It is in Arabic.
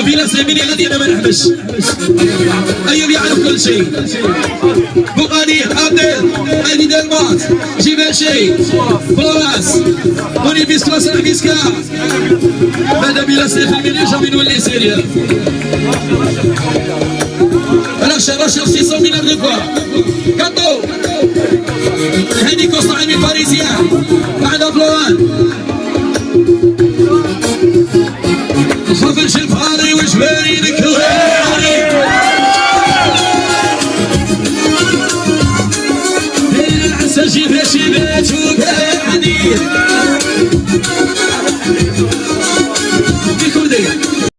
يميني غادي أنا ما نحبش أيوب يعرف كل شيء. بوغاني عبدل دالمات جيباشي فلوراس بونيفيس كلاس فيسكا بعد بلا سيف الميني جامي نولي سيريا؟ رشا رشا 600 مليار دو فوا كاتو. هاني كوستا عمي باريزيان بعد فلوران. تجيب نشيدات